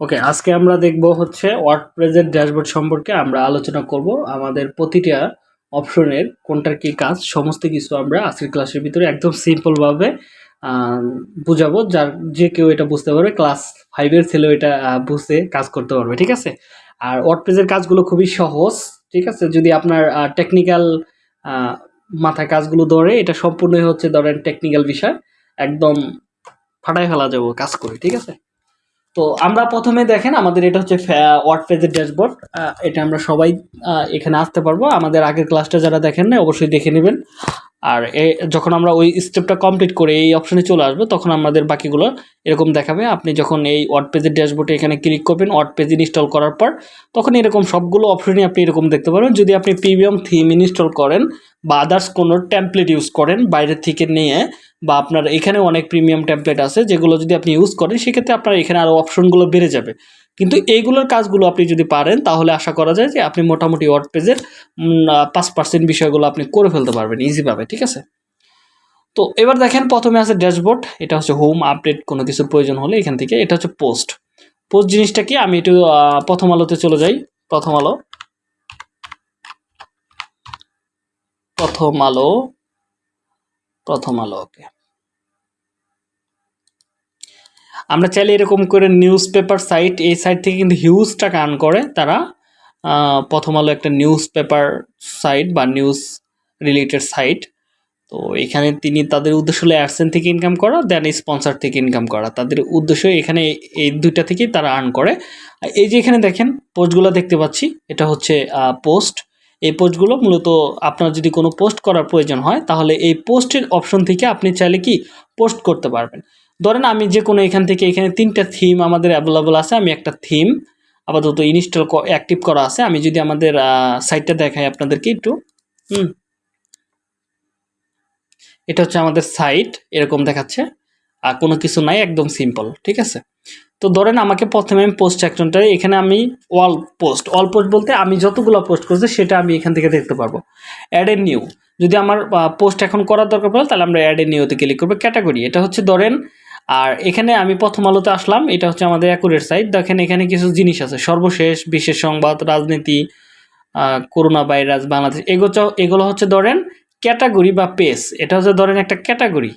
ওকে আজকে আমরা দেখব হচ্ছে ওয়ার্ডপ্রেসের ড্যাশবোর্ড সম্পর্কে আমরা আলোচনা করব। আমাদের প্রতিটা অপশনের কোনটার কি কাজ, সমস্ত কিছু আমরা আজকের ক্লাসের ভিতরে একদম সিম্পলভাবে বুঝাবো। যার যে কেউ এটা বুঝতে পারবে ক্লাস ফাইভের ছেলেও এটা বুঝতে কাজ করতে পারবে, ঠিক আছে? আর ওয়ার্ড ওয়ার্ডপ্রেসের কাজগুলো খুবই সহজ, ঠিক আছে? যদি আপনার টেকনিক্যাল মাথায় কাজগুলো ধরে, এটা সম্পূর্ণই হচ্ছে ধরেন টেকনিক্যাল বিষয়। একদম ফাটাই ফেলা যাব কাজ করে, ঠিক আছে? তো আমরা প্রথমে দেখেন আমাদের এটা হচ্ছে ওয়ার্ড পেজের ড্যাশবোর্ড এটা আমরা সবাই এখানে আসতে পারব। আমাদের আগের ক্লাসটা যারা দেখেন না অবশ্যই দেখে নেবেন। আর এ, যখন আমরা ওই স্টেপটা কমপ্লিট করে এই অপশানে চলে আসব, তখন আমাদের বাকিগুলো এরকম দেখাবে। আপনি যখন এই ওয়ার্ড পেজের ড্যাশবোর্ডে এখানে ক্লিক করবেন ওয়ার্ড পেজ ইনস্টল করার পর, তখন এরকম সবগুলো অপশনই আপনি এরকম দেখতে পারবেন। যদি আপনি প্রিমিয়াম থিম ইনস্টল করেন বা আদার্স কোনো টেমপ্লেট ইউজ করেন বাইরের থেকে নিয়ে বা আপনার এখানে অনেক প্রিমিয়াম টেমপ্লেট আছে যেগুলো যদি আপনি ইউজ করেন, সেক্ষেত্রে আপনার এখানে আরও অপশনগুলো বেড়ে যাবে। কিন্তু এইগুলোর কাজগুলো আপনি যদি পারেন, তাহলে আশা করা যায় যে আপনি মোটামুটি ওয়ার্ড পেজের পাঁচ পার্সেন্ট বিষয়গুলো আপনি করে ফেলতে পারবেন ইজিভাবে ঠিক আছে? তো এবার দেখেন, প্রথমে আছে ড্যাশবোর্ড এটা হচ্ছে হোম আপডেট কোনো কিছুর প্রয়োজন হলে এখান থেকে, এটা হচ্ছে পোস্ট পোস্ট জিনিসটা কি? আমি একটু প্রথম আলোতে চলে যাই, প্রথম আলো। প্রথম আলো প্রথম আলো ওকে আমরা চাইলে এরকম করে নিউজ পেপার সাইট এই সাইট থেকে কিন্তু হিউজ টাকা আর্ন করে তারা প্রথম আলো একটা নিউজ পেপার সাইট বা নিউজ রিলেটেড সাইট তো এখানে তিনি তাদের উদ্দেশ্য হলো অ্যাডসেন্স থেকে ইনকাম করা দেন স্পন্সর থেকে ইনকাম করা। তাদের উদ্দেশ্য এখানে এই দুইটা থেকেই তারা আর্ন করে। এই যে এখানে দেখেন পোস্টগুলো দেখতে পাচ্ছি, এটা হচ্ছে পোস্ট এই পোস্টগুলো মূলত আপনার যদি কোনো পোস্ট করার প্রয়োজন হয়, তাহলে এই পোস্টের অপশন থেকে আপনি চাইলে কি পোস্ট করতে পারবেন। ধরেন আমি যে কোনো এখান থেকে, এখানে তিনটা থিম আমাদের অ্যাভেলেবল আছে, আমি একটা থিম আপাতত ইনস্টল অ্যাক্টিভ করা আছে। আমি যদি আমাদের সাইটটা দেখাই আপনাদেরকে একটু। হুম। এটা হচ্ছে আমাদের সাইট এরকম দেখাচ্ছে। আর কোনো কিছু নাই, একদম সিম্পল ঠিক আছে? তো ধরেন আমাকে প্রথমে আমি পোস্ট সেকশনটা এখানে আমি অল পোস্ট অল পোস্ট বলতে আমি যতগুলো পোস্ট করছি, সেটা আমি এখান থেকে দেখতে পারব। অ্যাড এ নিউ যদি আমার পোস্ট এখন করার দরকার পড়ে, তাহলে আমরা অ্যাড এ নিউতে ক্লিক করব ক্যাটাগরি এটা হচ্ছে ধরেন আর এখানে আমি প্রথম আলোতে আসলাম, এটা হচ্ছে আমাদের অ্যাকুরেট সাইট দেখেন এখানে কিছু জিনিস আছে, সর্বশেষ বিশেষ সংবাদ, রাজনীতি করোনা ভাইরাস বাংলাদেশ এগুলো এগুলো হচ্ছে ধরেন ক্যাটাগরি বা পেজ এটা হচ্ছে ধরেন একটা ক্যাটাগরি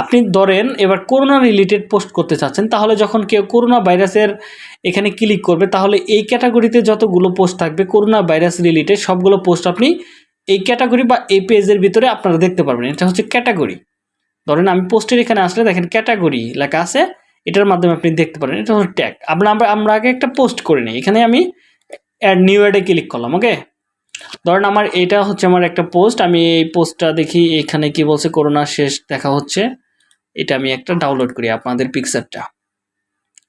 আপনি ধরেন এবার করোনা রিলেটেড পোস্ট করতে চাচ্ছেন, তাহলে যখন কেউ করোনা ভাইরাসের এখানে ক্লিক করবে, তাহলে এই ক্যাটাগরিতে যতগুলো পোস্ট থাকবে করোনা ভাইরাস রিলেটেড সবগুলো পোস্ট আপনি এই ক্যাটাগরি বা এই পেজের ভিতরে আপনারা দেখতে পারবেন। এটা হচ্ছে ক্যাটাগরি ধরেন আমি পোস্টের এখানে আসলে দেখেন ক্যাটাগরি লেখা আছে, এটার মাধ্যমে আপনি দেখতে পারেন, এটা হচ্ছে ট্যাগ আমরা আমরা আগে একটা পোস্ট করে নিই, এখানে আমি অ্যাড নিউ অ্যাডে ক্লিক করলাম ওকে ধরেন আমার এটা হচ্ছে আমার একটা পোস্ট আমি এই পোস্টটা দেখি, এখানে কি বলছে করোনা শেষ, দেখা হচ্ছে। এটা আমি একটা ডাউনলোড করি, আপনাদের পিকচারটা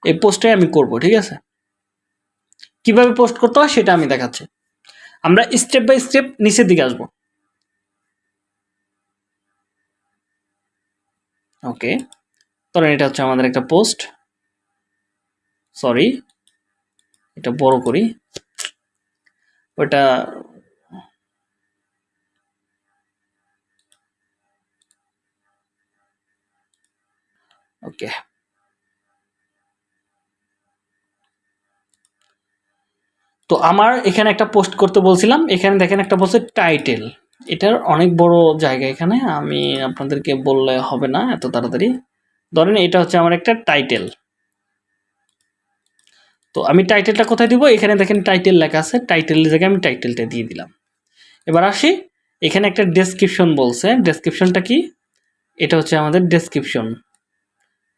এই পোস্টটাই আমি করব, ঠিক আছে? কীভাবে পোস্ট করতে হয়, সেটা আমি দেখাচ্ছি। আমরা স্টেপ বাই স্টেপ নিচের দিকে আসব। ওকে। ধরেন এটা হচ্ছে আমাদের একটা পোস্ট। সরি, এটা বড় করি। ওটা ওকে। তো আমার এখানে একটা পোস্ট করতে বলছিলাম। এখানে দেখেন একটা বলছে টাইটেল। এটার অনেক বড় জায়গা এখানে, আমি আপনাদেরকে বললে হবে না এত তাড়াতাড়ি। ধরেন এটা হচ্ছে আমার একটা টাইটেল তো আমি টাইটেলটা কোথায় দিব? এখানে দেখেন টাইটেল লেখা আছে টাইটেলের জায়গায় আমি টাইটেলটা দিয়ে দিলাম। এবার আসি, এখানে একটা ডেসক্রিপশন বলছে। ডেসক্রিপশনটা কি? এটা হচ্ছে আমাদের ডেসক্রিপশন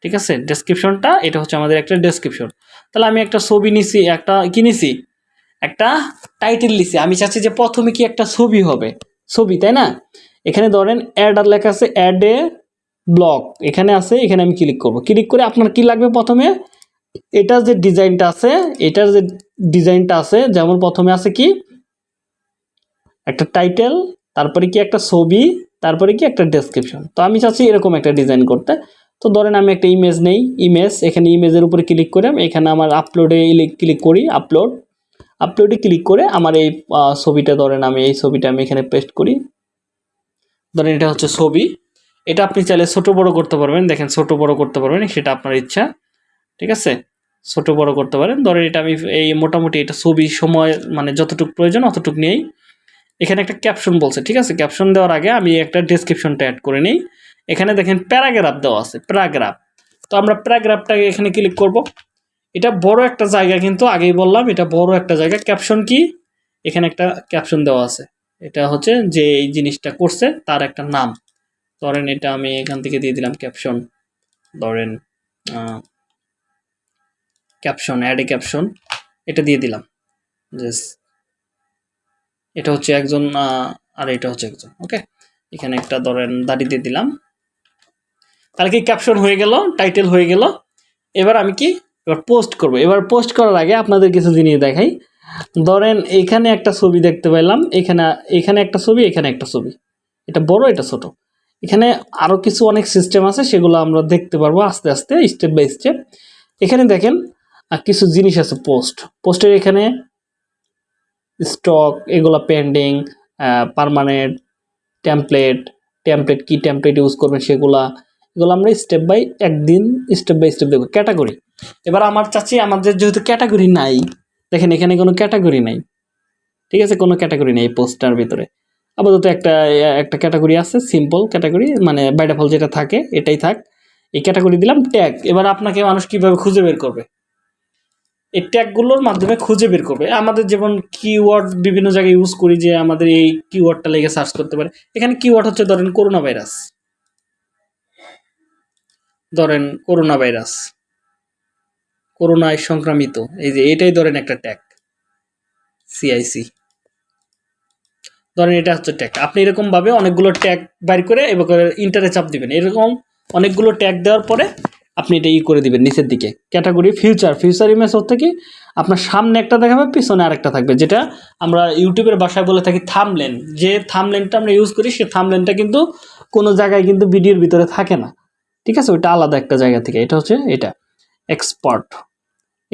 ঠিক আছে? ডেসক্রিপশনটা এটা হচ্ছে আমাদের একটা ডেসক্রিপশন তাহলে আমি একটা ছবি নিছি, একটা কিনেছি একটা টাইটেল লিছি আমি চাচ্ছি যে প্রথমে কি একটা ছবি হবে? ছবি, তাই না? এখানে ধরেন অ্যাড আর লেখা আছে অ্যাড এ ব্লক এখানে আছে, এখানে আমি ক্লিক করব। ক্লিক করে আপনার কি লাগবে প্রথমে? এটার যে ডিজাইনটা আছে, এটার যে ডিজাইনটা আছে, যেমন প্রথমে আছে কি? একটা টাইটেল তারপরে কি একটা ছবি, তারপরে কি একটা ডেসক্রিপশন তো আমি চাচ্ছি এরকম একটা ডিজাইন করতে। তো ধরেন আমি একটা ইমেজ নেই ইমেজ এখানে ইমেজের উপরে ক্লিক করে এখানে আমার আপলোডে ক্লিক করি আপলোড আপলোডে ক্লিক করে আমার এই ছবিটা ধরেন আমি এই ছবিটা আমি এখানে পেস্ট করি। ধরেন এটা হচ্ছে ছবি। এটা আপনি চাইলে ছোট বড় করতে পারবেন। দেখেন ছোট বড় করতে পারবেন, সেটা আপনার ইচ্ছা। ঠিক আছে? ছোট বড় করতে পারেন। ধরেন এটা আমি এই মোটামুটি এটা ছবি সময় মানে যতটুকু প্রয়োজন অতটুকু নিয়েই। এখানে একটা ক্যাপশন বলছে, ঠিক আছে? ক্যাপশন দেওয়ার আগে আমি একটা ডেসক্রিপশনটা অ্যাড করে নিই। এখানে দেখেন প্যারাগ্রাফ দেওয়া আছে প্যারাগ্রাফ তো আমরা প্যারাগ্রাফটাকে এখানে ক্লিক করব। এটা বড় একটা জায়গা কিন্তু আগেই বললাম, এটা বড় একটা জায়গা। ক্যাপশন কি? এখানে একটা ক্যাপশন দেওয়া আছে। এটা হচ্ছে যে এই জিনিসটা করছে, তার একটা নাম। ধরেন এটা আমি এখান থেকে দিয়ে দিলাম ক্যাপশন ধরেন ক্যাপশন অ্যাড এ ক্যাপশন এটা দিয়ে দিলাম। এটা হচ্ছে একজন আর এটা হচ্ছে একজন ওকে এখানে একটা ধরেন দাড়ি দিয়ে দিলাম। তাহলে কি ক্যাপশন হয়ে গেল? টাইটেল হয়ে গেল। এবার আমি কি এবার পোস্ট করব। এবার পোস্ট করার আগে আপনাদের কিছু জিনিস দেখাই। ধরেন এখানে একটা ছবি দেখতে পেলাম। এখানে এখানে একটা ছবি, এখানে একটা ছবি। এটা বড়, এটা ছোট। এখানে আরও কিছু অনেক সিস্টেম আছে, সেগুলো আমরা দেখতে পারব আস্তে আস্তে স্টেপ বাই স্টেপ এখানে দেখেন কিছু জিনিস আছে পোস্ট পোস্টের এখানে স্টক এগুলো পেন্ডিং পারমানেন্ট টেমপ্লেট টেমপ্লেট কি টেমপ্লেট ইউজ করবেন সেগুলা, এগুলো আমরা স্টেপ বাই একদিন স্টেপ বাই স্টেপ দেখব। ক্যাটাগরি এবার আমার চাচ্ছি আমাদের যেহেতু ক্যাটাগরি নাই, দেখেন এখানে কোনো ক্যাটাগরি নাই, ঠিক আছে? কোনো ক্যাটাগরি নেই পোস্টার ভিতরে। আপাতত একটা একটা ক্যাটাগরি আছে সিম্পল ক্যাটাগরি মানে বাইডা ফল যেটা থাকে, এটাই থাক। এই ক্যাটাগরি দিলাম ট্যাগ এবার আপনাকে মানুষ কীভাবে খুঁজে বের করবে? এই ট্যাগগুলোর মাধ্যমে খুঁজে বের করবে। আমাদের যেমন কিওয়ার্ড বিভিন্ন জায়গায় ইউজ করি যে আমাদের এই কিওয়ার্ডটা লেগে সার্চ করতে পারে। এখানে কিওয়ার্ড হচ্ছে ধরেন করোনা ভাইরাস। ধরেন করোনা ভাইরাস। করোনায় সংক্রামিত। এই যে এটাই ধরেন একটা ট্যাগ সিআইসি ধরেন এটা হচ্ছে ট্যাগ আপনি এরকমভাবে অনেকগুলো ট্যাগ বাইর করে এবার ইন্টারে চাপ দিবেন। এরকম অনেকগুলো ট্যাগ দেওয়ার পরে আপনি এটা ই করে দিবেন নিচের দিকে। ক্যাটাগরি ফিউচার ফিউচার ইমেজ হচ্ছে কি, আপনার সামনে একটা দেখাবে, পিছনে আরেকটা থাকবে। যেটা আমরা ইউটিউবের বাসায় বলে থাকি থামলেন যে থামলেনটা আমরা ইউজ করি, সে থামলেনটা কিন্তু কোনো জায়গায় কিন্তু ভিডিওর ভিতরে থাকে না। ঠিক আছে? ওইটা আলাদা একটা জায়গা থেকে। এটা হচ্ছে এটা। এক্সপার্ট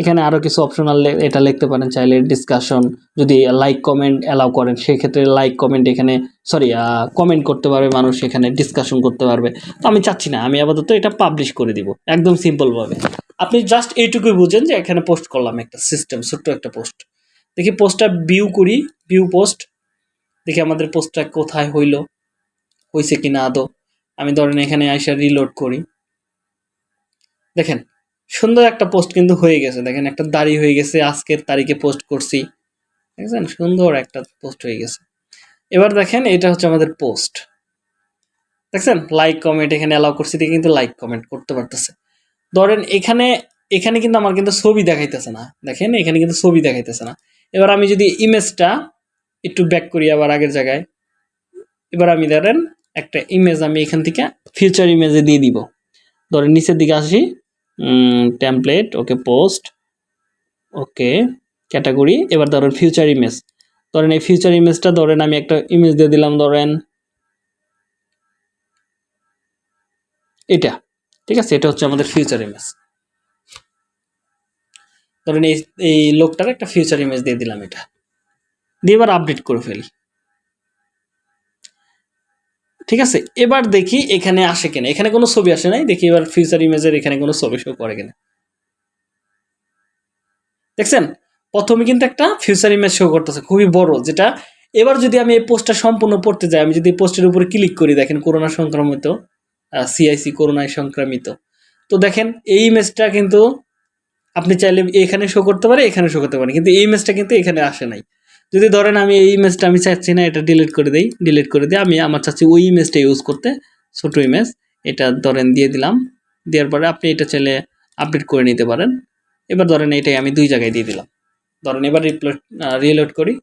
এখানে আরও কিছু অপশনাল এটা লিখতে পারেন চাইলে ডিসকাশন যদি লাইক কমেন্ট অ্যালাউ করেন, সেক্ষেত্রে লাইক কমেন্ট এখানে সরি কমেন্ট করতে পারবে মানুষ, এখানে ডিসকাশন করতে পারবে। তো আমি চাচ্ছি না, আমি আপাতত এটা পাবলিশ করে দিব, একদম সিম্পলভাবে আপনি জাস্ট এইটুকুই বুঝেন যে এখানে পোস্ট করলাম একটা সিস্টেম ছোট্ট একটা পোস্ট দেখি পোস্টটা ভিউ করি ভিউ পোস্ট দেখি আমাদের পোস্টটা কোথায় হইল হয়েছে কি না আদৌ। আমি ধরেন এখানে আইসা রিলোড করি। দেখেন সুন্দর একটা পোস্ট কিন্তু হয়ে গেছে। দেখেন একটা দাড়ি হয়ে গেছে, আজকের তারিখে পোস্ট করছি। দেখছেন? সুন্দর একটা পোস্ট হয়ে গেছে। এবার দেখেন, এটা হচ্ছে আমাদের পোস্ট দেখছেন? লাইক কমেন্ট এখানে অ্যালাউ করছি দিয়ে কিন্তু লাইক কমেন্ট করতে পারতেছে। ধরেন এখানে এখানে কিন্তু আমার কিন্তু ছবি দেখাইতেছে না। দেখেন, এখানে কিন্তু ছবি দেখাইতেছে না। এবার আমি যদি ইমেজটা একটু ব্যাক করি আবার আগের জায়গায়। এবার আমি ধরেন, একটা ইমেজ আমি এখান থেকে ফিউচার ইমেজে দিয়ে দিব। ধরেন নিচের দিকে আসি। Template okay post okay category এবার ধরেন ফিউচার ইমেজ ধরেন এই ফিউচার ইমেজটা ধরেন আমি একটা ইমেজ দিয়ে দিলাম, ধরেন এটা, ঠিক আছে? এটা হচ্ছে আমাদের ফিউচার ইমেজ ধরেন এই এই লোকটার একটা ফিউচার ইমেজ দিয়ে দিলাম এটা। দিয়ে এবার আপডেট করে ফেলি। ঠিক আছে? এবার দেখি এখানে আসে কিনা। এখানে কোনো ছবি আসে নাই? দেখি এবার ফিউচার ইমেজের এখানে কোনো ছবি শো করে কিনা। দেখছেন? প্রথমে কিন্তু একটা ফিউচার ইমেজ শো করতেছে, খুবই বড়, যেটা এবার যদি আমি এই পোস্টটা সম্পূর্ণ পড়তে যাই, আমি যদি পোস্টের উপরে ক্লিক করি, দেখেন করোনা সংক্রমিত সিআইসি করোনায় সংক্রামিত। তো দেখেন, এই ইমেজটা কিন্তু আপনি চাইলে এখানে শো করতে পারে এখানে শো করতে পারে কিন্তু এই ইমেজটা কিন্তু এখানে আসে নাই। যদি ধরেন আমি এই ইমেজটা আমি চাচ্ছি না, এটা ডিলিট করে দিই ডিলিট করে দিই আমি আমার চাচ্ছি ওই ইমেজটা ইউজ করতে, ছোটো ইমেজ এটা ধরেন দিয়ে দিলাম, দেওয়ার পরে আপনি এটা চাইলে আপডেট করে নিতে পারেন। এবার ধরেন এটাই আমি দুই জায়গায় দিয়ে দিলাম। ধরেন এবার রিপ্লোড রিলোড করি,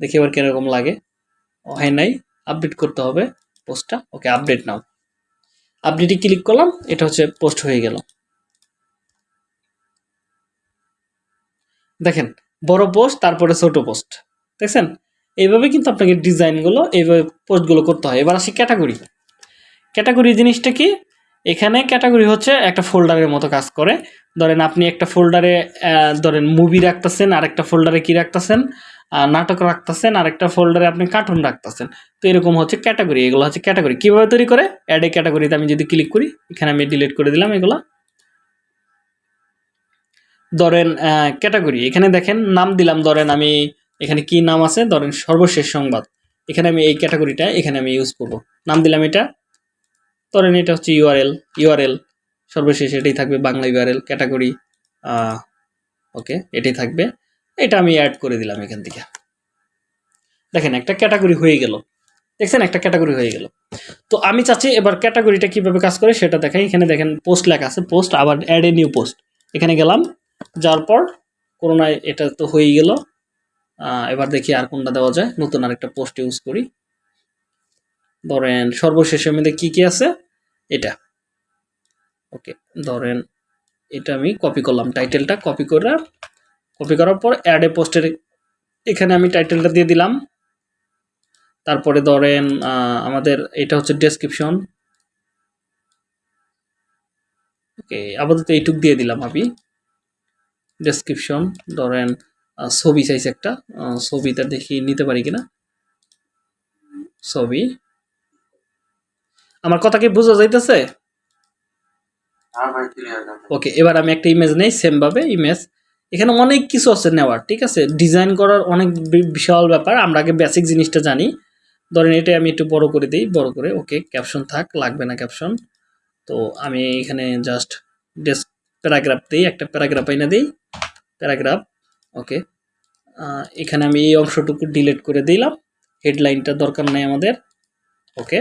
দেখি এবার কীরকম লাগে। হয় নাই আপডেট করতে হবে পোস্টটা ওকে আপডেট নাও আপডেটে ক্লিক করলাম, এটা হচ্ছে পোস্ট হয়ে গেল। দেখেন, বড় পোস্ট তারপরে ছোট পোস্ট দেখছেন? এইভাবে কিন্তু আপনাকে ডিজাইনগুলো, এইভাবে পোস্টগুলো করতে হয়। এবার আসি ক্যাটাগরি। ক্যাটাগরি জিনিসটা কি? এখানে ক্যাটাগরি হচ্ছে একটা ফোল্ডারের মতো কাজ করে। ধরেন আপনি একটা ফোল্ডারে ধরেন মুভি রাখতেছেন আর একটা ফোল্ডারে কি রাখতেছেন? নাটক রাখতেছেন আর একটা ফোল্ডারে আপনি কার্টুন রাখতেছেন। তো এরকম হচ্ছে ক্যাটাগরি। এগুলো হচ্ছে ক্যাটাগরি। কীভাবে তৈরি করে? অ্যাড এ ক্যাটাগরিতে আমি যদি ক্লিক করি, এখানে আমি ডিলিট করে দিলাম এগুলো। ধরেন ক্যাটাগরি। এখানে দেখেন, নাম দিলাম, ধরেন আমি এখানে কি নাম আছে? ধরেন সর্বশেষ সংবাদ। এখানে আমি এই ক্যাটাগরিটা এখানে আমি ইউজ করব। নাম দিলাম এটা। ধরেন এটা হচ্ছে ইউআরএল ইউআরএল সর্বশেষ এটাই থাকবে বাংলা ইউআরএল ক্যাটাগরি। ওকে এটাই থাকবে। এটা আমি অ্যাড করে দিলাম এখান থেকে। দেখেন, একটা ক্যাটাগরি হয়ে গেল। দেখছেন, একটা ক্যাটাগরি হয়ে গেল। তো আমি চাচ্ছি এবার ক্যাটাগরিটা কীভাবে কাজ করে সেটা দেখাই। এখানে দেখেন পোস্ট লেখা আছে। পোস্ট আবার অ্যাড এ নিউ পোস্ট এখানে গেলাম। যাওয়ার পর, করোনায় এটা তো হয়েই গেল। এবার দেখি আর কোনটা দেওয়া যায়। নতুন আরেকটা পোস্ট ইউজ করি। ধরেন সর্বশেষের মধ্যে কি কি আছে? এটা। ওকে, ধরেন, এটা আমি কপি করলাম। টাইটেলটা কপি করে কপি করার পর অ্যাড এ পোস্টের এখানে আমি টাইটেলটা দিয়ে দিলাম। তারপরে ধরেন আমাদের এটা হচ্ছে ডেসক্রিপশন ওকে, আপাতত এইটুক দিয়ে দিলাম আমি। ডেসক্রিপশন ধরেন ছবি চাইছে একটা। ছবিটা দেখি নিতে পারি কিনা? ছবি। আমার কথা কি বোঝা যাইতেছে? ওকে এবার আমি একটা ইমেজ নেই সেম ভাবে ইমেজ এখানে অনেক কিছু আছে নেওয়ার ঠিক আছে? ডিজাইন করার অনেক বিশাল ব্যাপার আমরা আগে বেসিক জিনিসটা জানি। ধরেন এটা আমি একটু বড় করে দিই বড় করে। ওকে ক্যাপশন থাক লাগবে না ক্যাপশন তো আমি এখানে জাস্ট ডেস্ক প্যারাগ্রাফ দিই একটা প্যারাগ্রাফ এনে দিই। প্যারাগ্রাফ ওকে এখানে আমি এই অংশটুকু ডিলিট করে দিলাম। হেডলাইনটা দরকার নাই আমাদের। ওকে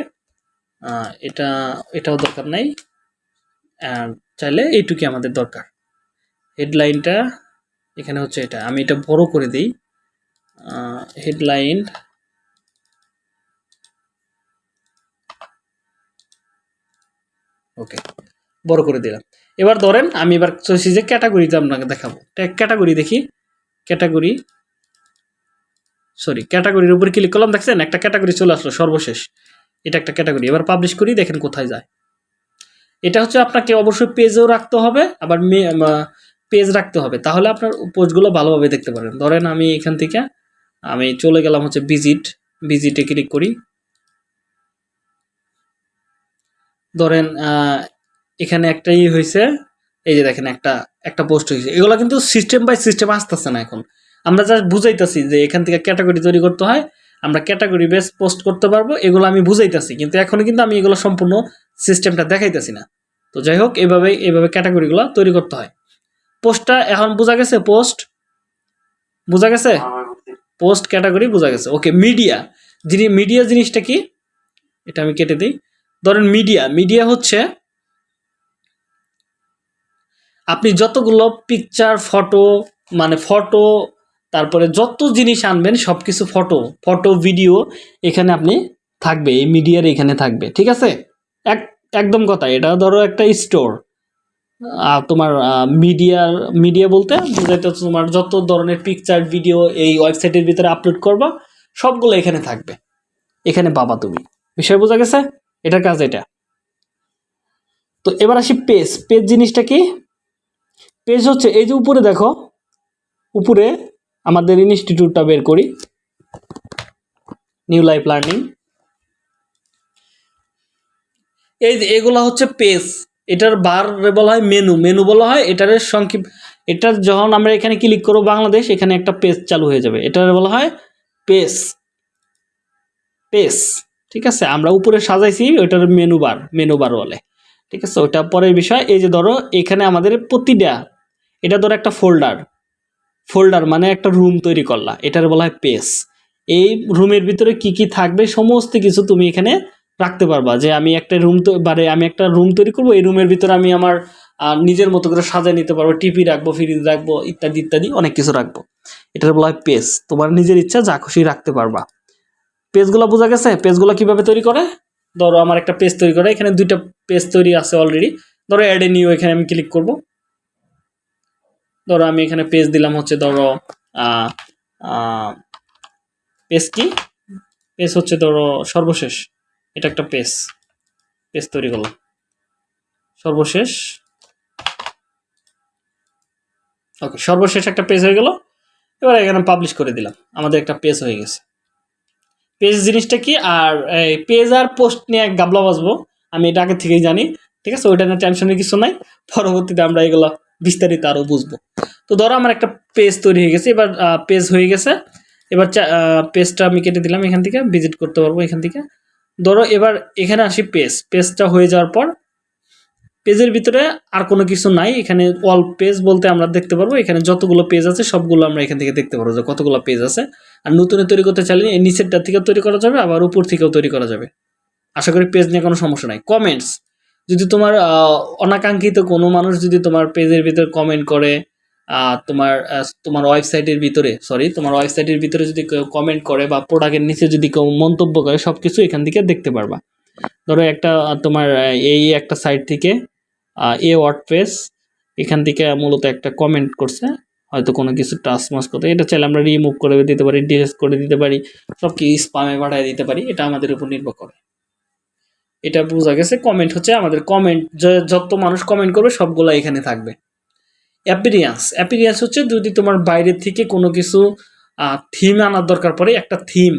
এটা, এটাও দরকার নাই। চাইলে এইটুকুই আমাদের দরকার। হেডলাইনটা এখানে হচ্ছে এটা। আমি এটা বড় করে দিই। হেডলাইন ওকে বড় করে দিলাম। এবার ধরেন, আমি এবার চাইছি যে ক্যাটাগরিতে আপনাকে দেখাবো। ক্যাটাগরি দেখি। ক্যাটাগরি সরি ক্যাটাগরির উপর ক্লিক করলাম, দেখছেন? একটা ক্যাটাগরি চলে আসলো, সর্বশেষ। এটা একটা ক্যাটাগরি এবার পাবলিশ করি, দেখেন কোথায় যায়। এটা হচ্ছে আপনাকে অবশ্যই পেজেও রাখতে হবে, আবার পেজ রাখতে হবে। তাহলে আপনার পোস্টগুলো ভালোভাবে দেখতে পারেন ধরেন আমি এখান থেকে, আমি চলে গেলাম হচ্ছে ভিজিট ভিজিটে ক্লিক করি। ধরেন এখানে একটাই হয়েছে এই যে দেখেন একটা একটা পোস্ট হয়েছে এগুলো কিন্তু সিস্টেম বাই সিস্টেম আসতেছে না এখন। আমরা জাস্ট বুঝাইতেছি যে এখান থেকে ক্যাটাগরি তৈরি করতে হয় আমরা ক্যাটাগরি বেস পোস্ট করতে পারব এগুলো আমি বুঝাইতেছি কিন্তু এখনও কিন্তু আমি এগুলো সম্পূর্ণ সিস্টেমটা দেখাইতেছি না। তো যাই হোক এভাবে এইভাবে ক্যাটাগরিগুলো তৈরি করতে হয়। পোস্টটা এখন বোঝা গেছে পোস্ট বোঝা গেছে? হ্যাঁ। পোস্ট ক্যাটাগরি বোঝা গেছে। ওকে মিডিয়া যিনি মিডিয়া জিনিসটা কি? এটা আমি কেটে দিই। ধরেন মিডিয়া মিডিয়া হচ্ছে আপনি যতগুলো পিকচার ফটো মানে ফটো তারপরে যত জিনিস আনবেন সব কিছু ফটো ফটো ভিডিও এখানে আপনি থাকবে, এই মিডিয়ার এখানে থাকবে, ঠিক আছে? এক, একদম কথা, এটা ধরো একটা স্টোর তোমার মিডিয়ার মিডিয়া বলতে বোঝাইতে তোমার যত ধরনের পিকচার ভিডিও এই ওয়েবসাইটের ভিতরে আপলোড করবা, সবগুলো এখানে থাকবে। এখানে পাবা তুমি। বিষয় বোঝা গেছে? এটার কাজ এটা। তো এবার আসি পেজ পেজ জিনিসটা কি? পেজ হচ্ছে, এই যে উপরে দেখো, উপরে আমাদের ইনস্টিটিউটটা বের করি। নিউ লাইফ লার্নিং এই যে এগুলো হচ্ছে পেজ এটার বার বলা হয় মেনু মেনু বলা হয় এটার সংক্ষিপ্ত এটার যখন আমরা এখানে ক্লিক করব বাংলাদেশ, এখানে একটা পেজ চালু হয়ে যাবে। এটার বলা হয় পেজ পেজ ঠিক আছে? আমরা উপরে সাজাইছি, ওইটার মেনু বার মেনু বার বলে। ঠিক আছে? ওটা পরের বিষয়। এই যে ধরো, এখানে আমাদের প্রতিটা এটা ধরো একটা ফোল্ডার ফোল্ডার মানে একটা রুম তৈরি করলা, এটার বলা হয় পেজ এই রুমের ভিতরে কি কি থাকবে সমস্ত কিছু তুমি এখানে রাখতে পারবা, যে আমি একটা রুম মানে আমি একটা রুম তৈরি করব, এই রুমের ভিতরে আমি আমার নিজের মতো করে সাজিয়ে নিতে পারব, টিভি রাখব ফ্রিজ রাখব, ইত্যাদি ইত্যাদি, অনেক কিছু রাখব। এটার বলা হয় পেজ তোমার নিজের ইচ্ছা, যা খুশি রাখতে পারবা। পেজগুলো বোঝা গেছে? পেজগুলো কীভাবে তৈরি করে? ধরো আমার একটা পেজ তৈরি করে, এখানে দুইটা পেজ তৈরি আছে অলরেডি ধরো অ্যাড নিউ এখানে আমি ক্লিক করব। ধরো আমি এখানে পেজ দিলাম হচ্ছে ধরো পেজ কি? পেজ হচ্ছে ধরো সর্বশেষ। এটা একটা পেজ পেজ তৈরি করলাম। সর্বশেষ। ওকে সর্বশেষ একটা পেজ হয়ে গেল। এবার এখানে পাবলিশ করে দিলাম। আমাদের একটা পেজ হয়ে গেছে। পেজ জিনিসটা কি? আর এই পেজ আর পোস্ট নিয়ে গাবলা বাজবো। আমি এটা আগে থেকেই জানি। ঠিক আছে? ওইটা নিয়ে টেনশনের কিছু নাই। পরবর্তীতে আমরা এগুলো বিস্তারিত আরও বুঝব। তো ধরো আমার একটা পেজ তৈরি হয়ে গেছে, এবার পেজ হয়ে গেছে, এবার পেজটা আমি কেটে দিলাম এখান থেকে ভিজিট করতে পারব এখান থেকে। ধরো এবার এখানে আসি পেজ পেজটা হয়ে যাওয়ার পর পেজের ভিতরে আর কোনো কিছু নাই, এখানে অল পেজ বলতে আমরা দেখতে পারব, এখানে যতগুলো পেজ আছে সবগুলো আমরা এখান থেকে দেখতে পারব যে কতগুলো পেজ আছে। আর নতুনে তৈরি করতে চাইলে নিচেরটা থেকে তৈরি করা যাবে, আবার উপর থেকেও তৈরি করা যাবে। আশা করি পেজ নিয়ে কোনো সমস্যা নাই। কমেন্টস যদি তোমার অনাকাঙ্ক্ষিত কোনো মানুষ যদি তোমার পেজের ভিতরে কমেন্ট করে তোমার তোমার ওয়েবসাইটের ভিতরে সরি তোমার ওয়েবসাইটের ভিতরে যদি কেউ কমেন্ট করে বা প্রোডাক্টের নিচে যদি কেউ মন্তব্য করে সব কিছু এখান থেকে দেখতে পারবা। ধরো একটা তোমার এই একটা সাইট থেকে এ ওয়ার্ড ওয়ার্ডপ্রেস এখান থেকে মূলত একটা কমেন্ট করছে, হয়তো কোনো কিছু টাচ মাস করতে। এটা চাইলে আমরা রিমুভ করে দিতে পারি ডিলেট করে দিতে পারি সব কি স্পামে পাঠিয়ে দিতে পারি, এটা আমাদের উপর নির্ভর করে। এটা বোঝা গেছে কমেন্ট হচ্ছে আমাদের কমেন্ট যত মানুষ কমেন্ট করবে সবগুলো এখানে থাকবে। অ্যাপিরিয়ান্স অ্যাপিরিয়ান্স হচ্ছে যদি তোমার বাইরের থেকে কোনো কিছু থিম আনার দরকার পড়ে, একটা থিম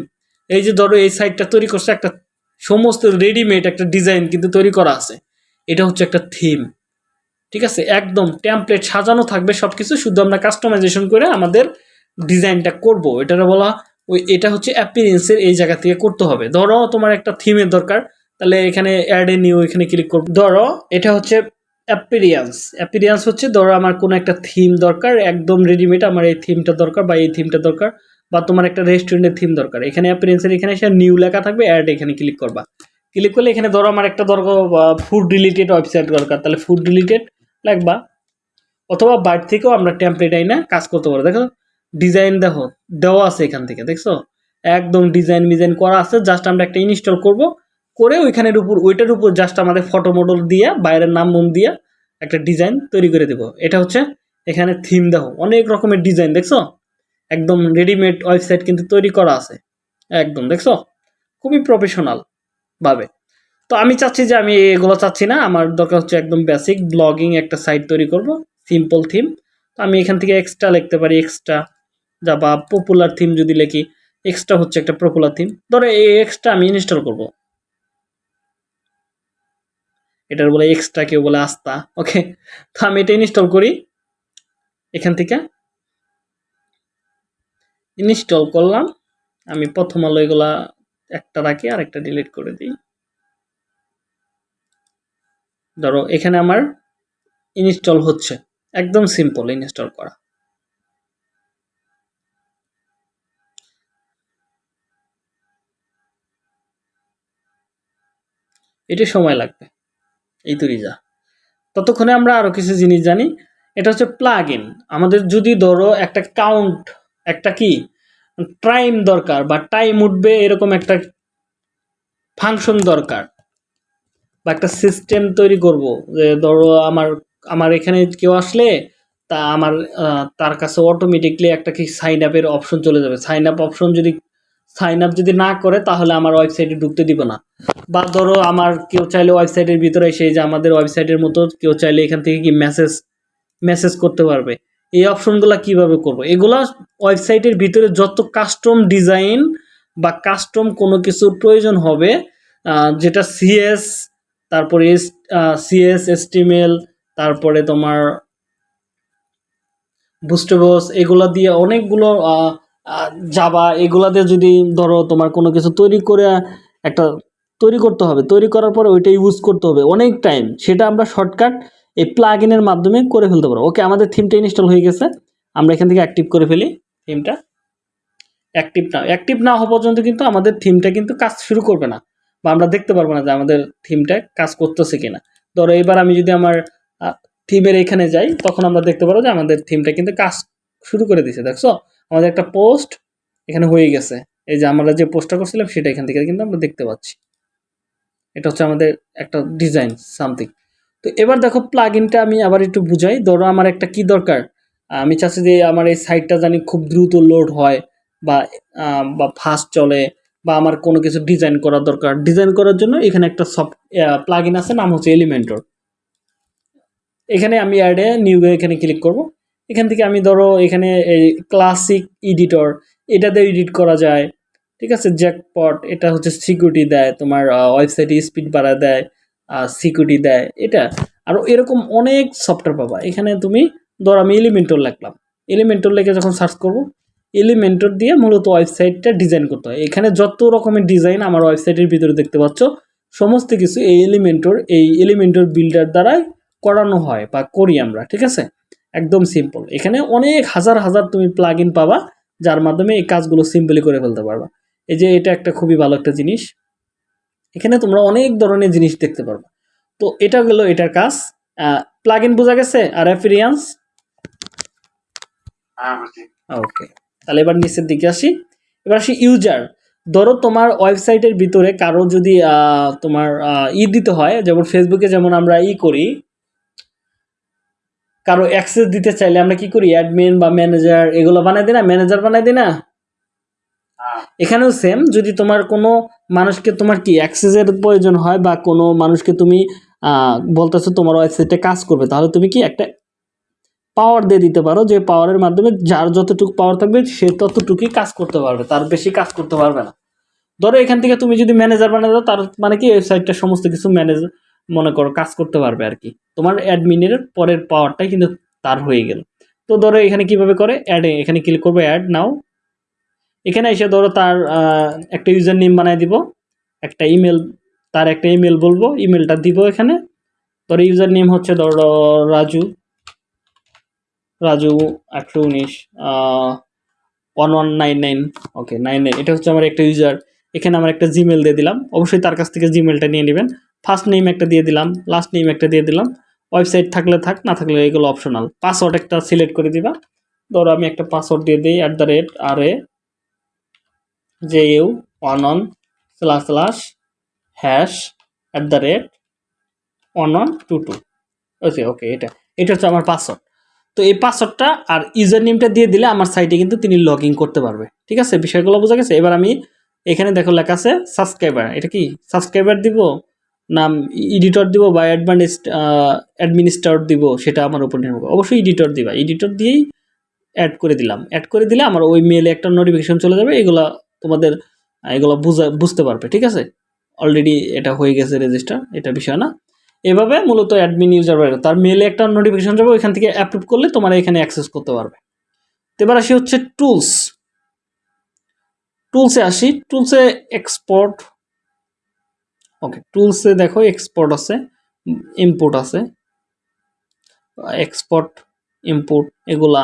এই যে ধরো এই সাইটটা তৈরি করছে একটা সমস্ত রেডিমেড একটা ডিজাইন কিন্তু তৈরি করা আছে, এটা হচ্ছে একটা থিম ঠিক আছে? একদম টেমপ্লেট সাজানো থাকবে সব কিছু শুধু আমরা কাস্টমাইজেশন করে আমাদের ডিজাইনটা করব। এটা বলা, ওই, এটা হচ্ছে অ্যাপিরিয়েন্সের এই জায়গা থেকে করতে হবে। ধরো তোমার একটা থিমের দরকার তাহলে এখানে অ্যাড এ নিউ এখানে ক্লিক করব। ধরো, এটা হচ্ছে অ্যাপিরিয়ান্স অ্যাপিরিয়ান্স হচ্ছে, ধরো আমার কোনো একটা থিম দরকার, একদম রেডিমেড আমার এই থিমটা দরকার বা এই থিমটা দরকার বা তোমার একটা রেস্টুরেন্টের থিম দরকার। এখানে অ্যাপিরিয়েন্সের এখানে এসে নিউ লেখা থাকবে অ্যাড এখানে ক্লিক করবা। ক্লিক করলে এখানে ধরো আমার একটা দরকার ফুড রিলেটেড ওয়েবসাইট দরকার। তাহলে ফুড রিলেটেড লাগবা অথবা বাইর থেকেও আমরা টেমপ্লেট আইনা কাজ করতে পারব দেখো ডিজাইন দেখো, দেওয়া আছে এখান থেকে, দেখছ? একদম ডিজাইন মিজাইন করা আছে জাস্ট আমরা একটা ইনস্টল করব। করে ওইখানের উপর, ওইটার উপর জাস্ট আমাদের ফটো মডেল দিয়ে, বাইরের নাম মুম দিয়ে একটা ডিজাইন তৈরি করে দেবো। এটা হচ্ছে এখানে থিম দেখো, অনেক রকমের ডিজাইন দেখছ? একদম রেডিমেড ওয়েবসাইট কিন্তু তৈরি করা আছে। একদম, দেখছ? খুবই প্রফেশনাল ভাবে। তো আমি চাচ্ছি যে আমি এগুলো চাচ্ছি না, আমার দরকার হচ্ছে একদম বেসিক ব্লগিং একটা সাইট তৈরি করব সিম্পল থিম তো আমি এখান থেকে এক্সট্রা লিখতে পারি এক্সট্রা যা বা পপুলার থিম যদি লিখি এক্সট্রা হচ্ছে একটা পপুলার থিম ধরো এই এক্সট্রা আমি ইনস্টল করব। এটার বলে এক্সট্রা কেউ বলে আস্তা ওকে তো আমি এটা ইনস্টল করি। এখান থেকে ইনস্টল করলাম। আমি প্রথম আলো এগুলা একটা রাখি আর একটা ডিলিট করে দিই। ধরো, এখানে আমার ইনস্টল হচ্ছে। একদম সিম্পল ইনস্টল করা। এটি সময় লাগবে। এই তো রিজা ততক্ষণে আমরা আরও কিছু জিনিস জানি। এটা হচ্ছে প্লাগ ইন আমাদের যদি ধরো একটা কাউন্ট একটা কি টাইম দরকার বা টাইম উঠবে এরকম একটা ফাংশন দরকার বা একটা সিস্টেম তৈরি করব। যে ধরো আমার আমার এখানে কেউ আসলে তা আমার তার কাছে অটোমেটিকলি একটা কি সাইন আপের অপশন চলে যাবে। সাইন আপ অপশন যদি সাইন আপ যদি না করে, তাহলে আমার ওয়েবসাইটে ঢুকতে দিব না। বা ধরো আমার কেউ চাইলে ওয়েবসাইটের ভিতরে সেই যে আমাদের ওয়েবসাইটের মতো কেউ চাইলে এখান থেকে কি মেসেজ মেসেজ করতে পারবে। এই অপশনগুলো কীভাবে করব? এগুলা ওয়েবসাইটের ভিতরে যত কাস্টম ডিজাইন বা কাস্টম কোনো কিছুর প্রয়োজন হবে যেটা সিএস তারপরে সিএস এসটিমেল তারপরে তোমার বুস্টেবস এগুলা দিয়ে অনেকগুলো জাবা এগুলা দিয়ে যদি ধরো তোমার কোনো কিছু তৈরি করে, একটা তৈরি করতে হবে, তৈরি করার পরে ওইটা ইউজ করতে হবে অনেক টাইম সেটা আমরা শর্টকাট এই প্লাগ ইনের মাধ্যমে করে ফেলতে পারব। ওকে আমাদের থিমটা ইনস্টল হয়ে গেছে। আমরা এখান থেকে অ্যাক্টিভ করে ফেলি থিমটা অ্যাক্টিভ না অ্যাক্টিভ না হওয়া পর্যন্ত কিন্তু আমাদের থিমটা কিন্তু কাজ শুরু করবে না। বা আমরা দেখতে পারব না যে আমাদের থিমটা কাজ করতেছে কিনা। ধরো এবার আমি যদি আমার থিমের এখানে যাই, তখন আমরা দেখতে পারব যে আমাদের থিমটা কিন্তু কাজ শুরু করে দিয়েছে দেখছ? আমাদের একটা পোস্ট এখানে হয়ে গেছে। এই যে আমরা যে পোস্টটা করছিলাম সেটা এখান থেকে কিন্তু আমরা দেখতে পাচ্ছি। এটা হচ্ছে আমাদের একটা ডিজাইন, সামথিং। তো এবার দেখো প্লাগ ইনটা আমি আবার একটু বুঝাই। ধরো আমার একটা কি দরকার? আমি চাচ্ছি যে আমার এই সাইটটা জানি খুব দ্রুত লোড হয় বা বা ফাস্ট চলে বা আমার কোনো কিছু ডিজাইন করা দরকার। ডিজাইন করার জন্য এখানে একটা সফট প্লাগ ইন আছে, নাম হচ্ছে এলিমেন্টর এখানে আমি অ্যাডে নিউ এখানে ক্লিক করব। এখান থেকে আমি ধরো এখানে এই ক্লাসিক এডিটর এটাতে এডিট করা যায়। ঠিক আছে? জ্যাকপট এটা হচ্ছে সিকিউরিটি দেয়, তোমার ওয়েবসাইটে স্পিড বাড়া দেয় সিকিউরিটি দেয়, এটা। আর এরকম অনেক সফটওয়্যার পাবা। এখানে তুমি ধর আমি এলিমেন্টর লিখলাম। এলিমেন্টর লিখে যখন সার্চ করব এলিমেন্টর দিয়ে মূলত ওয়েবসাইটটা ডিজাইন করতে হয়। এখানে যত রকমের ডিজাইন আমার ওয়েবসাইটের ভিতরে দেখতে পাচ্ছ, সমস্ত কিছু এই এলিমেন্টর এই এলিমেন্টর বিল্ডার দ্বারাই করানো হয় বা করি আমরা। ঠিক আছে? একদম সিম্পল এখানে অনেক হাজার হাজার তুমি প্লাগ ইন পাবা যার মাধ্যমে এই কাজগুলো সিম্পলি করে ফেলতে পারবা। এই যে এটা একটা খুবই ভালো একটা জিনিস। এখানে তোমরা অনেক ধরনের জিনিস দেখতে পারবা। তো এটা গেলো এটার কাজ। প্লাগ ইন বোঝা গেছে? আর অ্যাফিরিয়ান্স ওকে তাহলে এবার নিচের দিকে আসি। এবার আসি ইউজার ধরো তোমার ওয়েবসাইটের ভিতরে কারও যদি তোমার ই দিতে হয় যেমন ফেসবুকে যেমন আমরা ই করি কারও অ্যাক্সেস দিতে চাইলে আমরা কি করি? অ্যাডমিন বা ম্যানেজার এগুলো বানাই দিই না? ম্যানেজার বানাই দিই না? হ্যাঁ। এখানেও সেম যদি তোমার কোনো মানুষকে তোমার কি অ্যাক্সেসের প্রয়োজন হয় বা কোনো মানুষকে তুমি বলতেছো তোমার ওয়েবসাইটে কাজ করবে তাহলে তুমি কি একটা পাওয়ার দিয়ে দিতে পারো যে পাওয়ারের মাধ্যমে যার যতটুকু পাওয়ার থাকবে সে ততটুকুই কাজ করতে পারবে তার বেশি কাজ করতে পারবে না। ধরো এখান থেকে তুমি যদি ম্যানেজার বানিয়ে দাও তার মানে কি? ওয়েবসাইটটা সমস্ত কিছু ম্যানেজ মনে করো, কাজ করতে পারবে আর কি। তোমার অ্যাডমিনের পরের পাওয়ারটাই কিন্তু তার হয়ে গেল। তো ধরো এখানে কীভাবে করে? অ্যাড এখানে ক্লিক করব অ্যাড নাও এখানে এসে ধরো তার একটা ইউজার নেম বানাই দিব। একটা ইমেল তার একটা ইমেল বলব। ইমেলটা দিব এখানে। ধরো ইউজার নেম হচ্ছে ধরো রাজু রাজু একশো উনিশ one one nine nine okay nine nine এটা হচ্ছে আমার একটা ইউজার এখানে আমার একটা জিমেল দিয়ে দিলাম। অবশ্যই তার কাছ থেকে জিমেলটা নিয়ে নেবেন। ফার্স্ট নেম একটা দিয়ে দিলাম লাস্ট নেম একটা দিয়ে দিলাম। ওয়েবসাইট থাকলে থাক, না থাকলে এগুলো অপশনাল পাসওয়ার্ড একটা সিলেক্ট করে দিবা। ধরো আমি একটা পাসওয়ার্ড দিয়ে দিই at the rate R A J U one one slash slash hash at the rate one one two two okay okay এটা। এটা হচ্ছে আমার পাসওয়ার্ড তো এই পাসওয়ার্ডটা আর ইউজার নেমটা দিয়ে দিলে আমার সাইটে কিন্তু তিনি লগ করতে পারবে। ঠিক আছে? বিষয়গুলো বোঝা গেছে? এবার আমি এখানে দেখো লেখা আছে সাবস্ক্রাইবার এটা কি? সাবস্ক্রাইবার দিব? নাম এডিটর দিব বা অ্যাডভান্স অ্যাডমিনিস্ট্রেটর দিব, সেটা আমার উপর নির্ভর। অবশ্যই এডিটর দিবা। এডিটর দিয়েই অ্যাড করে দিলাম। অ্যাড করে দিলে আমার ওই মেলে একটা নোটিফিকেশন চলে যাবে, এগুলা তোমাদের এগুলো বুঝা, বুঝতে পারবে, ঠিক আছে? অলরেডি এটা হয়ে গেছে রেজিস্টার এটা বিষয় না। এভাবে মূলত অ্যাডমিন ইউজার তার মেলে একটা নোটিফিকেশন যাবে, ওইখান থেকে অ্যাপ্রুভ করলে তোমার এখানে অ্যাক্সেস করতে পারবে। এবার আসি হচ্ছে টুলস টুলসে আসি। টুলসে এক্সপোর্ট ওকে টুলসে দেখো এক্সপোর্ট আছে ইম্পোর্ট আছে। এক্সপোর্ট ইম্পোর্ট এগুলা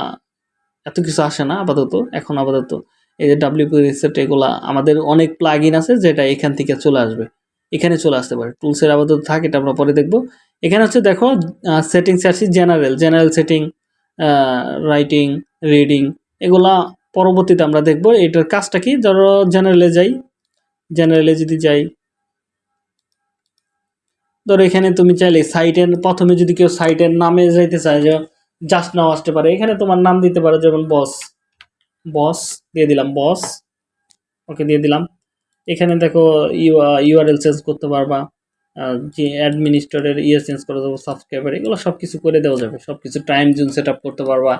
এত কিছু আসে না আপাতত, এখন আপাতত। এই যে ডাব্লিউপি রিসেট এগুলা আমাদের অনেক প্লাগ আছে যেটা এখান থেকে চলে আসবে, এখানে চলে আসতে পারে। টুলসের আপাতত থাক, এটা আমরা পরে দেখব। এখানে হচ্ছে দেখো সেটিংস আসি general general setting writing reading এগুলা পরবর্তীতে আমরা দেখব। এটার কাজটা কি? ধরো জেনারেলে যাই জেনারেলে যদি যাই ধরো এখানে তুমি চাইলে সাইটের প্রথমে যদি কেউ সাইটের নামে যাইতে চায়, যে জাস্ট নাও আসতে পারে। এখানে তোমার নাম দিতে পারো, যেমন বস বস দিয়ে দিলাম বস ওকে দিয়ে দিলাম। এখানে দেখো ইউ ইউআরএল চেঞ্জ করতে পারবা যে অ্যাডমিনিস্ট্রেটর ইয়ে চেঞ্জ করে দেবো সাবস্ক্রাইবার এগুলো সব কিছু করে দেওয়া যাবে। সব কিছু টাইম জোন সেট করতে পারবা,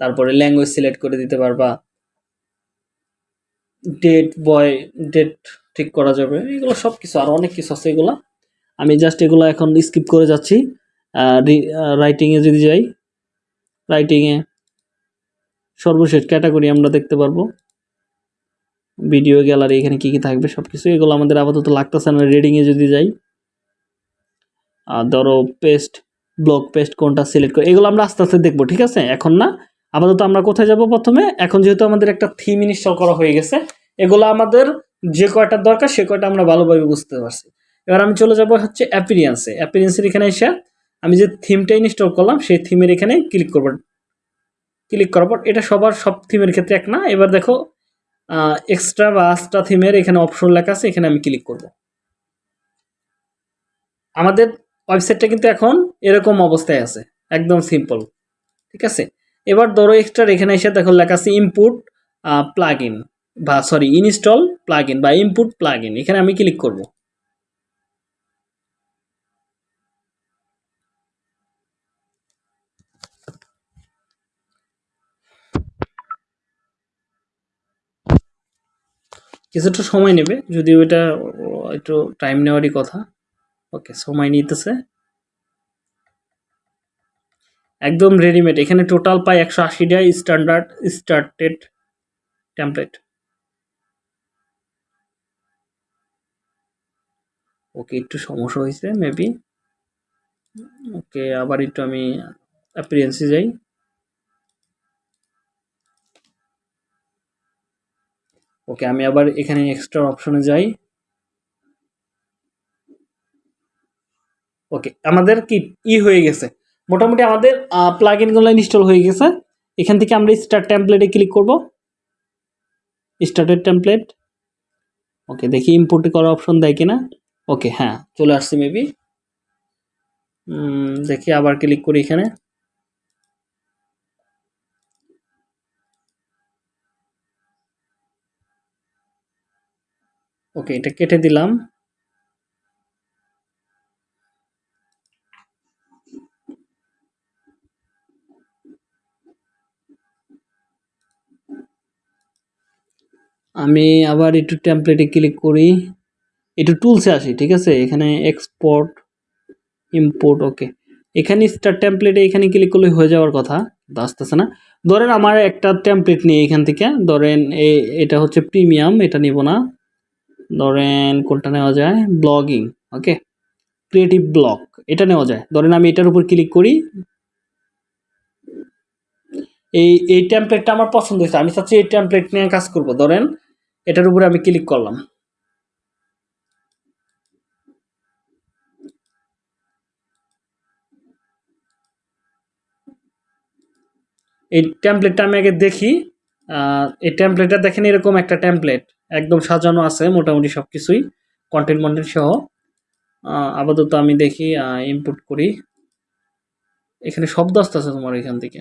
তারপরে ল্যাঙ্গুয়েজ সিলেক্ট করে দিতে পারবা। ডেট বয় ডেট ঠিক করা যাবে, এগুলো সব কিছু আর অনেক কিছু আছে এগুলো। আমি জাস্ট এগুলো এখন স্কিপ করে যাচ্ছি। রাইটিংয়ে যদি যাই রাইটিংয়ে সর্বশেষ ক্যাটাগরি আমরা দেখতে পারব। ভিডিও গ্যালারি এখানে কি কি থাকবে সব কিছু এগুলো আমাদের আপাতত লাগতেছে না রিডিংয়ে যদি যাই। ধরো পেস্ট ব্লক পেস্ট কোনটা সিলেক্ট করে এগুলো আমরা আস্তে আস্তে দেখব, ঠিক আছে? এখন না, আপাতত আমরা কোথায় যাব প্রথমে? এখন যেহেতু আমাদের একটা থিম ইনস্টল করা হয়ে গেছে, এগুলো আমাদের যে কয়টা দরকার, সে কয়টা আমরা ভালোভাবে বুঝতে পারছি। এবার আমি চলে যাব হচ্ছে অ্যাপিরিয়েন্সে অ্যাপিরিয়েন্সের এখানে এসে আমি যে থিমটা ইনস্টল করলাম, সেই থিমের এখানে ক্লিক করব। ক্লিক করার পর এটা সবার সব থিমের ক্ষেত্রে এক না, এবার দেখো এক্সট্রা বা আস্ট্রা থিমের এখানে অপশন লেখা আছে, এখানে আমি ক্লিক করব। আমাদের ওয়েবসাইটটা কিন্তু এখন এরকম অবস্থায় আছে, একদম সিম্পল ঠিক আছে? এবার ধরো এক্সট্রা এখানে এসে দেখো লেখা আছে ইনপুট প্লাগ বা সরি ইনস্টল প্লাগ বা ইনপুট প্লাগ এখানে আমি ক্লিক করব। কিছুটা সময় নেবে যদিও এটা একটু টাইম নেওয়ারই কথা। ওকে সময় নিতেছে। একদম রেডিমেড এখানে টোটাল পাই একশো আশিটা স্ট্যান্ডার্ড স্টার্টেড টেমপ্লেট ওকে একটু সমস্যা হয়েছে মেবি ওকে আবার একটু আমি অ্যাপিরিয়েন্সে যাই। ওকে, আমি আবার এখানে এক্সট্রা অপশনে যাই। ওকে, আমাদের কি ই হয়ে গেছে। মোটামুটি আমাদের প্লাগ ইনগুলো ইনস্টল হয়ে গেছে। এখান থেকে আমরা স্টার্ট টেমপ্লেটে ক্লিক করব। স্টার্টেড টেমপ্লেট ওকে, দেখি ইম্পোর্ট করার অপশন দেয় কিনা। ওকে হ্যাঁ চলে আসছে মেবি দেখি আবার ক্লিক করি এখানে। ওকে, এটা কেটে দিলাম। আমি আবার একটু টেমপ্লেটে ক্লিক করি। একটু টুলসে আসি, ঠিক আছে? এখানে এক্সপোর্ট ইম্পোর্ট ওকে এখানে স্টার টেমপ্লেটে এখানে ক্লিক করলে হয়ে যাওয়ার কথা আসতেছে না। ধরেন আমার একটা টেমপ্লেট নিয়ে এখান থেকে, ধরেন এটা হচ্ছে প্রিমিয়াম এটা নিব না। ধরেন কোনটা নেওয়া যায়? ব্লগিং ওকে ক্রিয়েটিভ ব্লগ এটা নেওয়া যায়। ধরেন আমি এটার উপর ক্লিক করি। এই এই টেমপ্লেটটা আমার পছন্দ হয়েছে। আমি চাচ্ছি এই টেমপ্লেট নিয়ে কাজ করব। ধরেন এটার উপরে আমি ক্লিক করলাম। এই টেমপ্লেটটা আমি আগে দেখি। এই টেমপ্লেটটা দেখেন, এরকম একটা টেমপ্লেট একদম সাজানো আছে, মোটামুটি সব কিছুই কন্টেন্ট মন্টেন্ট সহ আপাতত আমি দেখি ইনপুট করি। এখানে শব্দ আসতেছে তোমার এখান থেকে।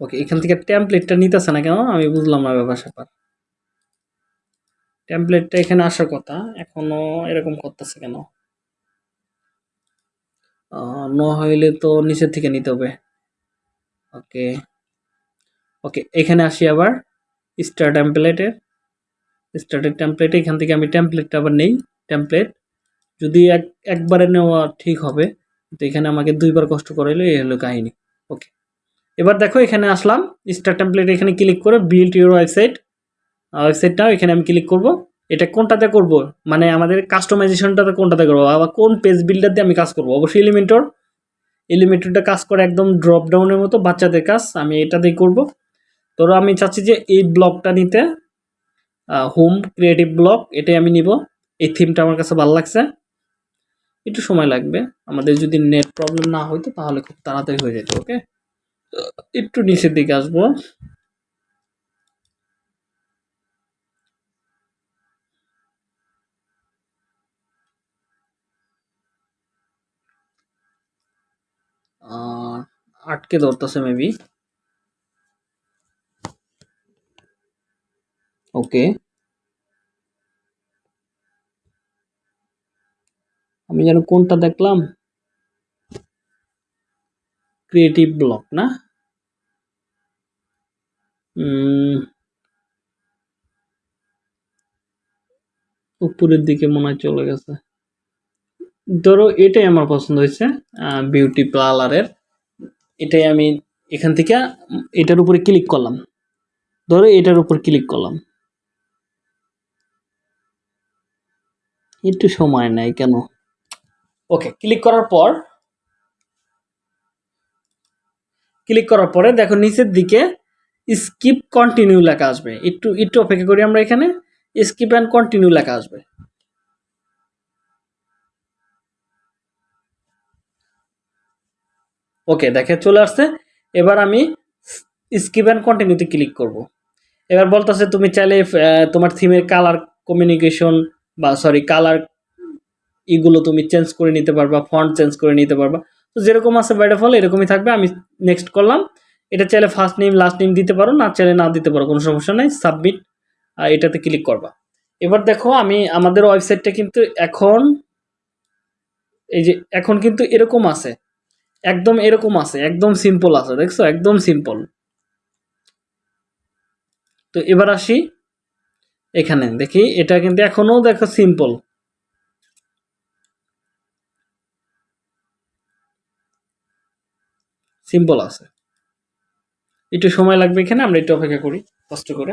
ওকে এখান থেকে টেমপ্লেটটা নিতেছে না কেন? আমি বুঝলাম না ব্যাপার স্যাপার। টেমপ্লেটটা এখানে আসার কথা, এখনও এরকম করতেছে কেন? ন হইলে তো নিচের থেকে নিতে হবে। ওকে। ওকে, এখানে আসি আবার। স্টার টেমপ্লেটের স্টার্টের টেমপ্লেটে এখান থেকে আমি টেমপ্লেটটা আবার নেই টেমপ্লেট যদি এক, একবারে নেওয়া ঠিক হবে, তো এখানে আমাকে দুইবার কষ্ট করাইলো, এই হলো কাহিনী। ওকে। এবার দেখো, এখানে আসলাম। স্টার টেমপ্লেট এখানে ক্লিক করে বিল্ড ইউর ওয়েবসাইট ওয়েবসাইটটাও এখানে আমি ক্লিক করব। এটা কোনটাতে করব? মানে আমাদের কাস্টমাইজেশনটাতে কোনটাতে করব? আবার কোন পেজ বিল্ডার দিয়ে আমি কাজ করব? অবশ্যই এলিমেন্টর এলিমেন্টরটা কাজ করে একদম ড্রপ ডাউনের মতো বাচ্চাদের কাজ, আমি এটা দিয়ে করব। ধরো আমি চাচ্ছি যে এই ব্লকটা নিতে হোম ক্রিয়েটিভ ব্লক এটাই আমি নিব। এই থিমটা আমার কাছে ভালো লাগছে। একটু সময় লাগবে। আমাদের যদি নেট প্রবলেম না হইতো তাহলে খুব তাড়াতাড়ি হয়ে যেত ওকে একটু নিচের দিকে আসব। আটকে ধরতেছে মেবি ওকে আমি যেন কোনটা দেখলাম? ক্রিয়েটিভ ব্লক না? উপরের দিকে মনে হয় চলে গেছে। ধরো এটাই আমার পছন্দ হয়েছে বিউটি পার্লারের এটাই আমি এখান থেকে, এটার উপরে ক্লিক করলাম। ধরো এটার উপর ক্লিক করলাম। একটু সময় নেয় কেন? ওকে ক্লিক করার পর ক্লিক করার পরে দেখো নিচের দিকে স্কিপ কন্টিনিউ লেখা আসবে। একটু একটু অপেক্ষা করি আমরা এখানে। স্কিপ অ্যান্ড কন্টিনিউ লেখা আসবে। ওকে, দেখে চলে আসছে। এবার আমি স্কিপ অ্যান্ড কন্টিনিউতে ক্লিক করব। এবার বলতেছে, তুমি চাইলে তোমার থিমের কালার কমিউনিকেশন বা সরি কালার ইগুলো তুমি চেঞ্জ করে নিতে পারবা ফন্ট চেঞ্জ করে নিতে পারবা। তো যেরকম আছে ডিফল্ট এরকমই থাকবে। আমি নেক্সট করলাম। এটা চাইলে ফার্স্ট নেম লাস্ট নেম দিতে পারো, না চাইলে না দিতে পারো, কোনো সমস্যা নেই সাবমিট এটাতে ক্লিক করবা। এবার দেখো, আমি আমাদের ওয়েবসাইটটা কিন্তু এখন, এই যে, এখন কিন্তু এরকম আছে। একদম এরকম আছে, একদম সিম্পল আছে, দেখছ? একদম সিম্পল তো এবার আসি এখানে, দেখি, এটা কিন্তু এখনও দেখো সিম্পল সিম্পল আছে। একটু সময় লাগবে এখানে, আমরা একটু অপেক্ষা করি, কষ্ট করে।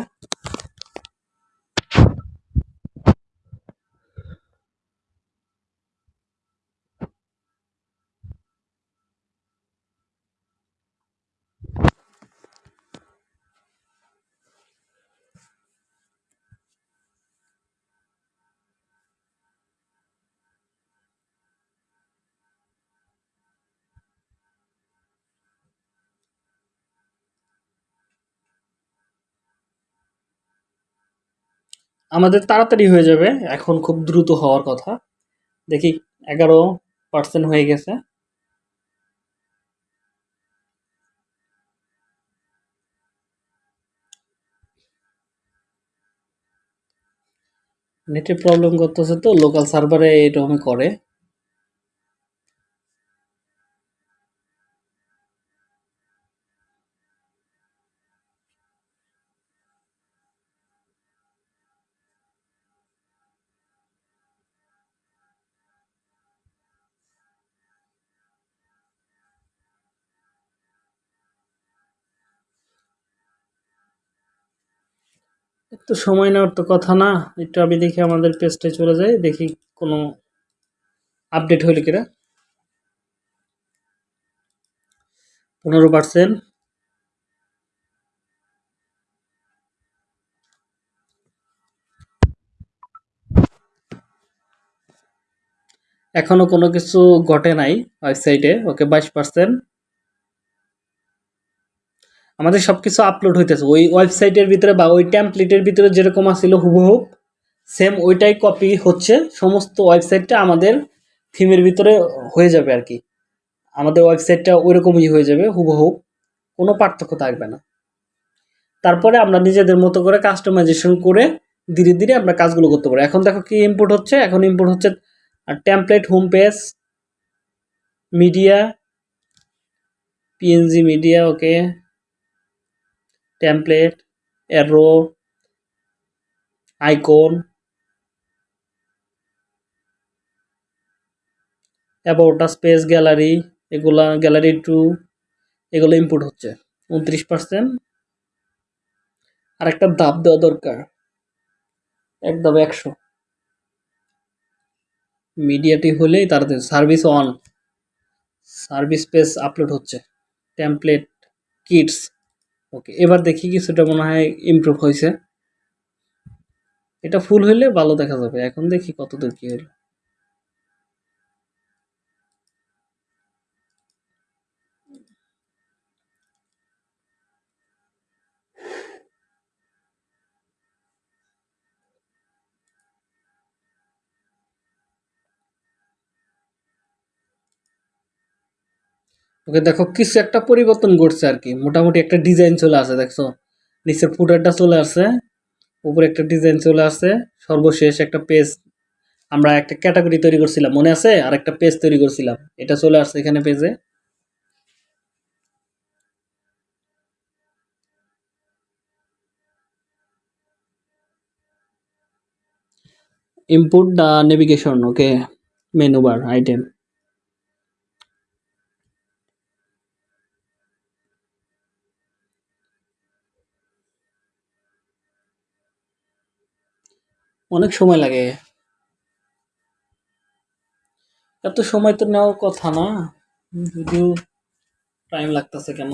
আমাদের তাড়াতাড়ি হয়ে যাবে, এখন খুব দ্রুত হওয়ার কথা। দেখি এগারো পার্সেন্ট হয়ে গেছে। নেটের প্রবলেম করতেছে তো লোকাল সার্ভারে এরকমই করে। একটু সময় নেওয়ার তো কথা না। একটু আমি দেখি আমাদের পেজটায় চলে যাই, দেখি কোনো আপডেট হইল কিনা। পনেরো পার্সেন্ট এখনও কোনো কিছু ঘটে নাই ওয়েবসাইটে ওকে বাইশ পার্সেন্ট আমাদের সব কিছু আপলোড হইতেছে। ওই ওয়েবসাইটের ভিতরে বা ওই ট্যাম্পলেটের ভিতরে যেরকম আছিল হুবহু সেম ওইটাই কপি হচ্ছে। সমস্ত ওয়েবসাইটটা আমাদের থিমের ভিতরে হয়ে যাবে আর কি। আমাদের ওয়েবসাইটটা ওইরকমই হয়ে যাবে, হুবহু। কোনো পার্থক্য থাকবে না। তারপরে আমরা নিজেদের মতো করে কাস্টমাইজেশন করে ধীরে ধীরে আমরা কাজগুলো করতে পারি। এখন দেখো কি ইম্পোর্ট হচ্ছে। এখন ইম্পোর্ট হচ্ছে template home page media PNG media okay template arrow icon about space gallery এগুলা গ্যালারি টু এগুলো ইনপুট হচ্ছে। উনত্রিশ পার্সেন্ট আর একটা দাব দেওয়া দরকার। এক একশো। মিডিয়াটি হলেই তাড়াতাড়ি service on service page upload হচ্ছে। টেমপ্লেট কিটস ওকে এবার দেখি কিছুটা মনে হয় ইমপ্রুভ হয়েছে। এটা ফুল হইলে ভালো দেখা যাবে। এখন দেখি কতদূর কী হলো ওকে দেখো, কিছু একটা পরিবর্তন ঘটছে আর কি। মোটামুটি একটা ডিজাইন চলে আসে, দেখছ? নিচের ফুটারটা চলে আসে, উপরে একটা ডিজাইন চলে আসে, সর্বশেষ একটা পেজ আমরা একটা ক্যাটাগরি তৈরি করছিলাম, মনে আছে? আর একটা পেজ তৈরি করছিলাম, এটা চলে আসছে এখানে পেজে input the navigation, okay? Menu bar, item. অনেক সময় লাগে। এত সময় তো নেওয়ার কথা না। যদিও টাইম লাগতেছে কেন?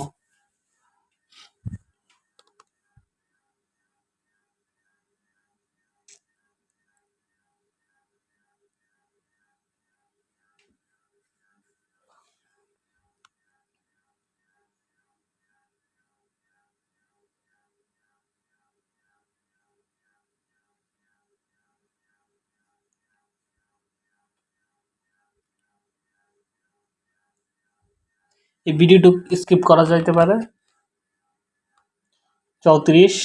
এই ভিডিওটু স্কিপ করা যাইতে পারে। চৌত্রিশ।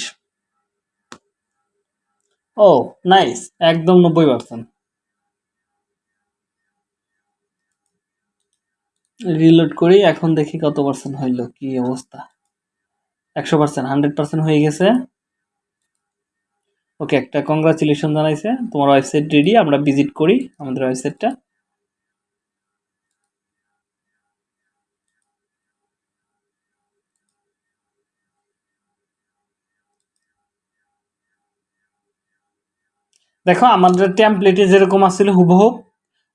ও, নাইস, একদম নব্বই পার্সেন্ট রিলোড করি, এখন দেখি কত পার্সেন্ট হইল, কি অবস্থা। একশো পার্সেন্ট হান্ড্রেড পার্সেন্ট হয়ে গেছে। ওকে, একটা কংগ্রাচুলেশন জানাইছে। তোমার ওয়েবসাইট রেডি আমরা ভিজিট করি আমাদের ওয়েবসাইটটা দেখো, আমাদের টেমপ্লেটে যেরকম আসছিল হুবহু,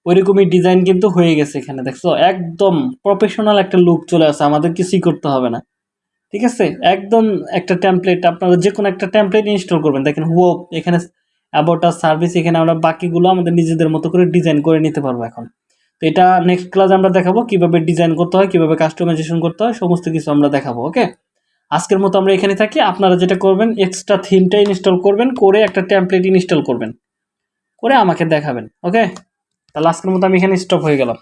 ওইরকমই ডিজাইন কিন্তু হয়ে গেছে এখানে, দেখছ? একদম প্রফেশনাল একটা লুক চলে আসে, আমাদের কিছুই করতে হবে না। ঠিক আছে? একদম একটা টেমপ্লেট আপনারা যে কোনো একটা টেমপ্লেট ইনস্টল করবেন। দেখেন, হুবহু, এখানে অ্যাবাউট সার্ভিস এখানে আমরা বাকিগুলো আমাদের নিজেদের মতো করে ডিজাইন করে নিতে পারব এখন। তো এটা নেক্সট ক্লাস আমরা দেখাবো, কীভাবে ডিজাইন করতে হয়, কীভাবে কাস্টমাইজেশন করতে হয়, সমস্ত কিছু আমরা দেখাবো ওকে আজকের মতো আমরা এখানে থাকি। আপনারা যেটা করবেন এক্সট্রা থিমটা ইনস্টল করবেন, করে একটা টেমপ্লেট ইনস্টল করবেন। করে আমাকে দেখাবেন ওকে তাহলে আজকের মতো আমি এখানে স্টপ হয়ে গেলাম।